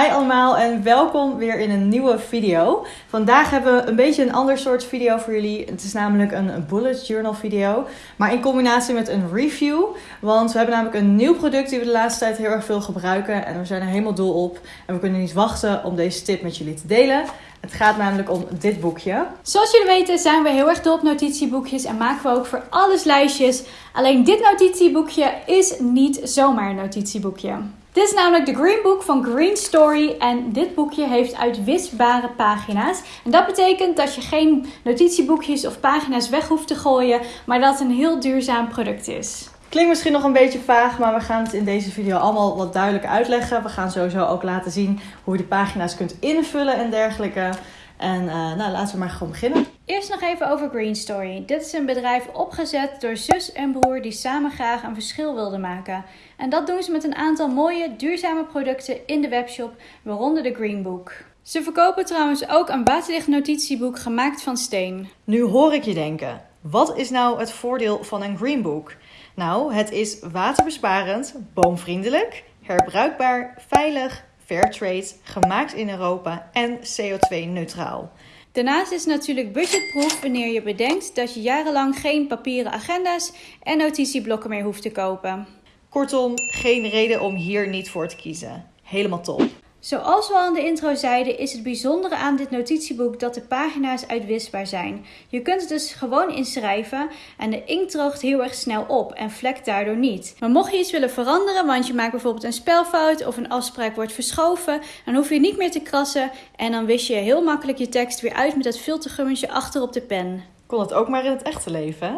Hi allemaal en welkom weer in een nieuwe video. Vandaag hebben we een beetje een ander soort video voor jullie. Het is namelijk een bullet journal video, maar in combinatie met een review. Want we hebben namelijk een nieuw product die we de laatste tijd heel erg veel gebruiken en we zijn er helemaal dol op. En we kunnen niet wachten om deze tip met jullie te delen. Het gaat namelijk om dit boekje. Zoals jullie weten zijn we heel erg dol op notitieboekjes en maken we ook voor alles lijstjes. Alleen dit notitieboekje is niet zomaar een notitieboekje. Dit is namelijk de Green Book van Green Story en dit boekje heeft uitwisbare pagina's. En dat betekent dat je geen notitieboekjes of pagina's weg hoeft te gooien, maar dat het een heel duurzaam product is. Klinkt misschien nog een beetje vaag, maar we gaan het in deze video allemaal wat duidelijker uitleggen. We gaan sowieso ook laten zien hoe je de pagina's kunt invullen en dergelijke. En uh, nou, laten we maar gewoon beginnen. Eerst nog even over Green Story. Dit is een bedrijf opgezet door zus en broer die samen graag een verschil wilden maken. En dat doen ze met een aantal mooie, duurzame producten in de webshop, waaronder de Green Book. Ze verkopen trouwens ook een waterdicht notitieboek gemaakt van steen. Nu hoor ik je denken, wat is nou het voordeel van een Green Book? Nou, het is waterbesparend, boomvriendelijk, herbruikbaar, veilig, fairtrade, gemaakt in Europa en CO2-neutraal. Daarnaast is het natuurlijk budgetproof wanneer je bedenkt dat je jarenlang geen papieren agenda's en notitieblokken meer hoeft te kopen. Kortom, geen reden om hier niet voor te kiezen. Helemaal top. Zoals we al in de intro zeiden, is het bijzondere aan dit notitieboek dat de pagina's uitwisbaar zijn. Je kunt het dus gewoon inschrijven en de inkt droogt heel erg snel op en vlekt daardoor niet. Maar mocht je iets willen veranderen, want je maakt bijvoorbeeld een spelfout of een afspraak wordt verschoven, dan hoef je niet meer te krassen en dan wis je heel makkelijk je tekst weer uit met dat filtergummetje achter op de pen. Kon het ook maar in het echte leven, hè?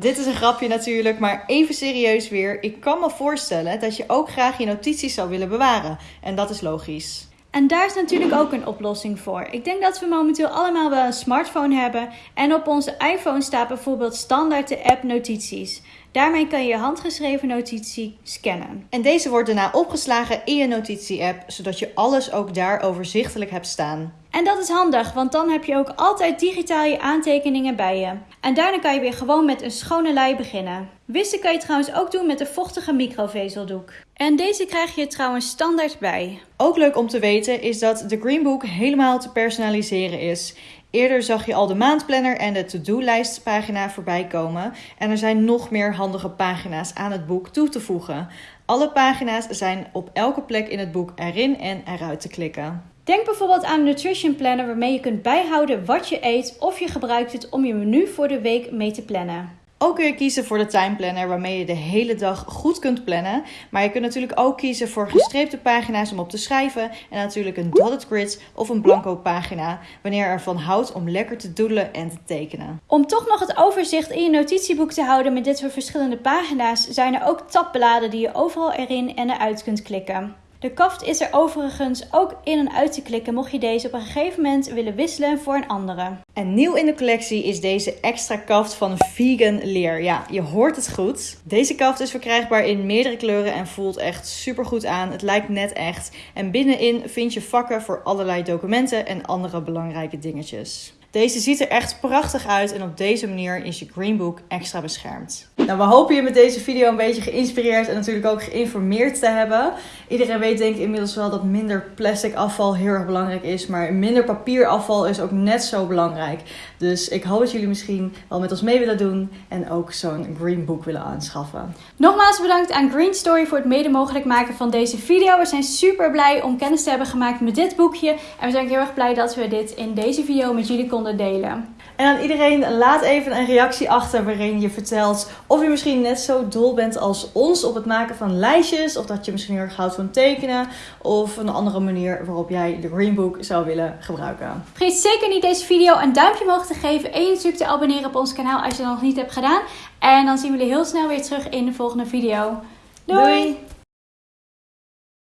Dit is een grapje natuurlijk, maar even serieus weer. Ik kan me voorstellen dat je ook graag je notities zou willen bewaren. En dat is logisch. En daar is natuurlijk ook een oplossing voor. Ik denk dat we momenteel allemaal wel een smartphone hebben. En op onze iPhone staat bijvoorbeeld standaard de app Notities. Daarmee kan je je handgeschreven notitie scannen. En deze wordt daarna opgeslagen in je notitie-app, zodat je alles ook daar overzichtelijk hebt staan. En dat is handig, want dan heb je ook altijd digitaal je aantekeningen bij je. En daarna kan je weer gewoon met een schone lei beginnen. Wissen kan je trouwens ook doen met een vochtige microvezeldoek. En deze krijg je trouwens standaard bij. Ook leuk om te weten is dat de Greenbook helemaal te personaliseren is. Eerder zag je al de maandplanner en de to-do-lijst pagina voorbij komen. En er zijn nog meer handige pagina's aan het boek toe te voegen. Alle pagina's zijn op elke plek in het boek erin en eruit te klikken. Denk bijvoorbeeld aan een nutrition planner waarmee je kunt bijhouden wat je eet of je gebruikt het om je menu voor de week mee te plannen. Ook kun je kiezen voor de timeplanner waarmee je de hele dag goed kunt plannen. Maar je kunt natuurlijk ook kiezen voor gestreepte pagina's om op te schrijven. En natuurlijk een dotted grid of een blanco pagina wanneer je ervan houdt om lekker te doelen en te tekenen. Om toch nog het overzicht in je notitieboek te houden met dit soort verschillende pagina's zijn er ook tabbladen die je overal erin en eruit kunt klikken. De kaft is er overigens ook in en uit te klikken mocht je deze op een gegeven moment willen wisselen voor een andere. En nieuw in de collectie is deze extra kaft van vegan leer. Ja, je hoort het goed. Deze kaft is verkrijgbaar in meerdere kleuren en voelt echt super goed aan. Het lijkt net echt. En binnenin vind je vakken voor allerlei documenten en andere belangrijke dingetjes. Deze ziet er echt prachtig uit en op deze manier is je Greenbook extra beschermd. Nou, we hopen je met deze video een beetje geïnspireerd en natuurlijk ook geïnformeerd te hebben. Iedereen weet denk ik inmiddels wel dat minder plastic afval heel erg belangrijk is, maar minder papierafval is ook net zo belangrijk. Dus ik hoop dat jullie misschien wel met ons mee willen doen en ook zo'n Greenbook willen aanschaffen. Nogmaals bedankt aan Green Story voor het mede mogelijk maken van deze video. We zijn super blij om kennis te hebben gemaakt met dit boekje en we zijn heel erg blij dat we dit in deze video met jullie konden delen. En aan iedereen, laat even een reactie achter waarin je vertelt of je misschien net zo dol bent als ons op het maken van lijstjes. Of dat je misschien heel erg houdt van tekenen. Of een andere manier waarop jij de Greenbook zou willen gebruiken. Vergeet zeker niet deze video een duimpje omhoog te geven. En je natuurlijk te abonneren op ons kanaal als je dat nog niet hebt gedaan. En dan zien we jullie heel snel weer terug in de volgende video. Doei.